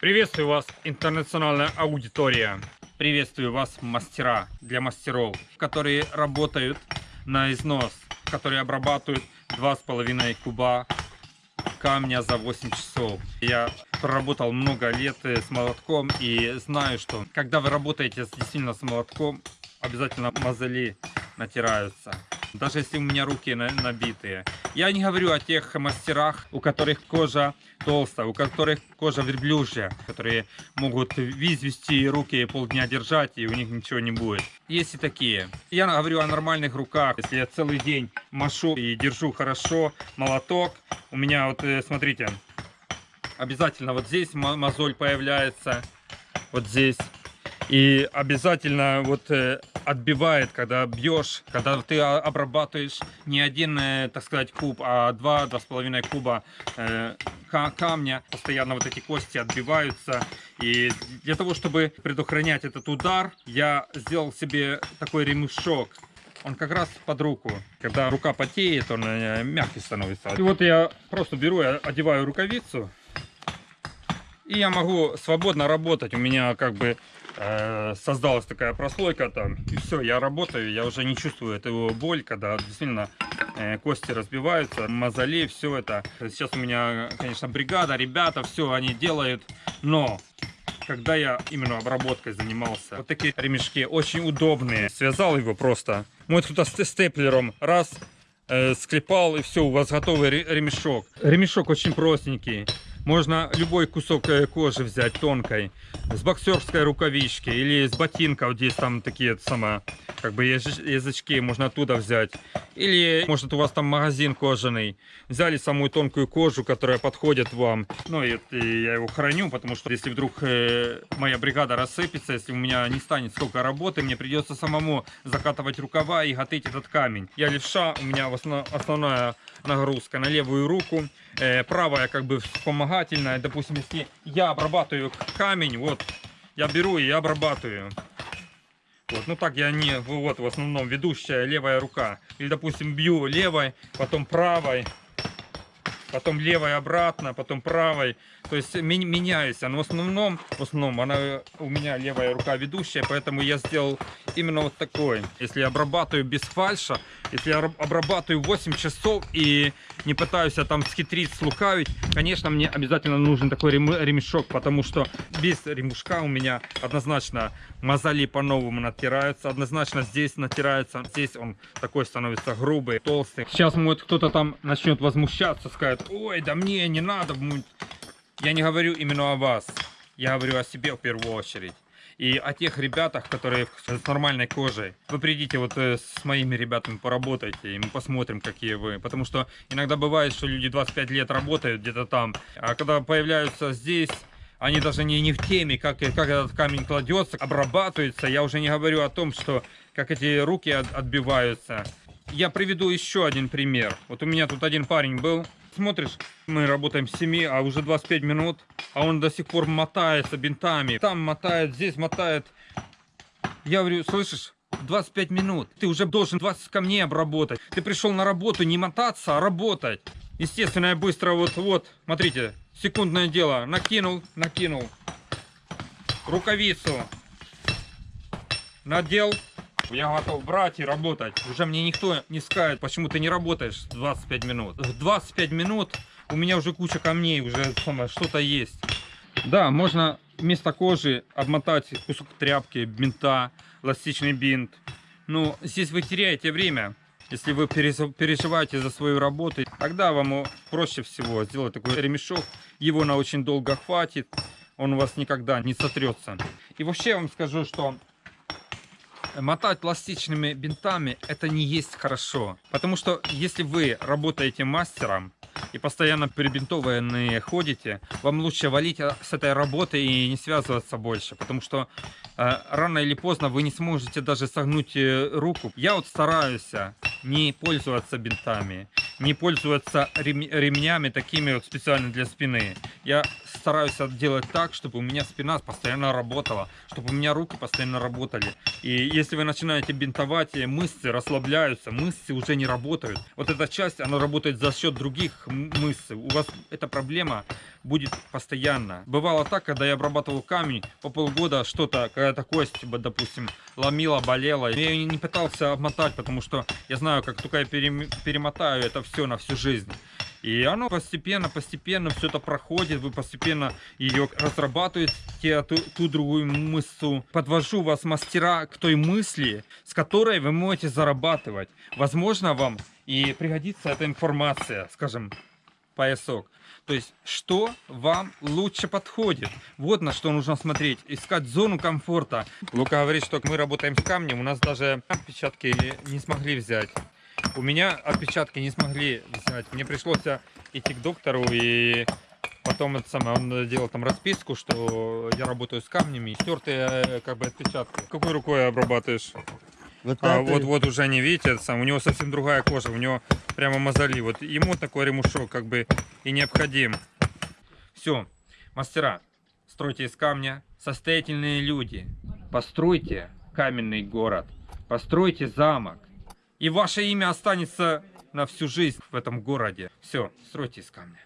Приветствую вас, интернациональная аудитория. Приветствую вас, мастера для мастеров, которые работают на износ, которые обрабатывают 2,5 куба камня за 8 часов. Я проработал много лет э, с молотком и знаю, что когда вы работаете действительно с молотком, обязательно мозоли натираются даже если у меня руки набитые. Я не говорю о тех мастерах, у которых кожа толстая, у которых кожа верблюжья, которые могут виз вести руки полдня держать, и у них ничего не будет. Есть и такие. Я говорю о нормальных руках. Если я целый день машу и держу хорошо молоток, у меня вот, э, смотрите, обязательно вот здесь мозоль появляется, вот здесь. И обязательно вот э, отбивает, когда бьешь, когда ты обрабатываешь не один, э, так сказать, куб, а два, два с половиной куба э, камня, постоянно вот эти кости отбиваются. И для того, чтобы предохранять этот удар, я сделал себе такой ремешок. Он как раз под руку. Когда рука потеет, он мягкий становится. И вот я просто беру, одеваю рукавицу. И я могу свободно работать. У меня как бы создалась такая прослойка там, и все, я работаю, я уже не чувствую эту боль, когда действительно э, кости разбиваются, мозоли, все это. Сейчас у меня, конечно, бригада, ребята, все они делают, но когда я именно обработкой занимался, вот такие ремешки очень удобные, связал его просто, мой кто-то степлером, раз, э, склепал и все, у вас готовый ремешок. Ремешок очень простенький. Можно любой кусок э, кожи взять тонкой, с боксерской рукавички или с вот здесь там такие самые, как бы язычки можно оттуда взять. Или, может, у вас там магазин кожаный. Взяли самую тонкую кожу, которая подходит вам. Ну, и, я его храню, потому что если вдруг э, моя бригада рассыпется, если у меня не станет сколько работы, мне придется самому закатывать рукава и готовить этот камень. Я левша, у меня основ, основная нагрузка на левую руку. Э, правая как бы вспомогательная. Допустим, если я обрабатываю камень, вот, я беру и обрабатываю. Вот, ну так я не, вот в основном ведущая левая рука. Или, допустим, бью левой, потом правой, потом левой обратно, потом правой. То есть меняюсь. Но в основном, в основном она у меня левая рука ведущая, поэтому я сделал именно вот такой. Если я обрабатываю без фальша, если я обрабатываю 8 часов и не пытаюсь я там схитрить, слукавить, конечно, мне обязательно нужен такой ремешок, потому что без ремешка у меня однозначно мозоли по-новому натираются, однозначно здесь натирается, здесь он такой становится грубый, толстый. Сейчас может кто-то там начнет возмущаться, скажет, ой, да мне не надо, я не говорю именно о вас, я говорю о себе в первую очередь и о тех ребятах, которые с нормальной кожей. Вы придите вот э, с моими ребятами поработайте, и мы посмотрим, какие вы. Потому что иногда бывает, что люди 25 лет работают где-то там, а когда появляются здесь, они даже не, не в теме, как, как этот камень кладется, обрабатывается. Я уже не говорю о том, что как эти руки от, отбиваются. Я приведу еще один пример. Вот у меня тут один парень был, смотришь, мы работаем с 7, а уже 25 минут, а он до сих пор мотается бинтами. Там мотает, здесь мотает. Я говорю, слышишь, 25 минут. Ты уже должен 20 камней обработать. Ты пришел на работу не мотаться, а работать. Естественно, я быстро вот, вот, смотрите, секундное дело. Накинул, накинул. Рукавицу. Надел, я готов брать и работать. Уже мне никто не скажет, почему ты не работаешь 25 минут. В 25 минут у меня уже куча камней, уже что-то есть. Да, можно вместо кожи обмотать кусок тряпки, бинта, эластичный бинт. Но здесь вы теряете время. Если вы переживаете за свою работу, тогда вам проще всего сделать такой ремешок. Его на очень долго хватит. Он у вас никогда не сотрется. И вообще я вам скажу, что мотать пластичными бинтами это не есть хорошо. Потому что если вы работаете мастером и постоянно перебинтованные ходите, вам лучше валить а, с этой работы и не связываться больше. Потому что э, рано или поздно вы не сможете даже согнуть э, руку. Я вот стараюсь не пользоваться бинтами, не пользоваться рем ремнями такими вот специально для спины. Я стараюсь делать так, чтобы у меня спина постоянно работала, чтобы у меня руки постоянно работали. И если вы начинаете бинтовать, мышцы расслабляются, мышцы уже не работают. Вот эта часть, она работает за счет других мышц. У вас эта проблема будет постоянно. Бывало так, когда я обрабатывал камень, по полгода что-то, какая-то кость, допустим, ломила, болела. Я ее не пытался обмотать, потому что я знаю, как только я перем- перемотаю это все на всю жизнь. И оно постепенно, постепенно все это проходит, вы постепенно ее разрабатываете, ту, ту другую мышцу. Подвожу вас, мастера, к той мысли, с которой вы можете зарабатывать. Возможно, вам и пригодится эта информация, скажем, поясок. То есть, что вам лучше подходит. Вот на что нужно смотреть. Искать зону комфорта. Лука говорит, что мы работаем с камнем. У нас даже отпечатки не смогли взять. У меня отпечатки не смогли взять. Мне пришлось идти к доктору и потом это самое, он делал там расписку, что я работаю с камнями, и стертые э, как бы отпечатки. Какой рукой обрабатываешь? Вот А, вот, вот уже не видите, это сам, у него совсем другая кожа, у него прямо мозоли. Вот ему такой ремушок как бы и необходим. Все, мастера, стройте из камня, состоятельные люди, постройте каменный город, постройте замок, и ваше имя останется на всю жизнь в этом городе. Все, стройте из камня.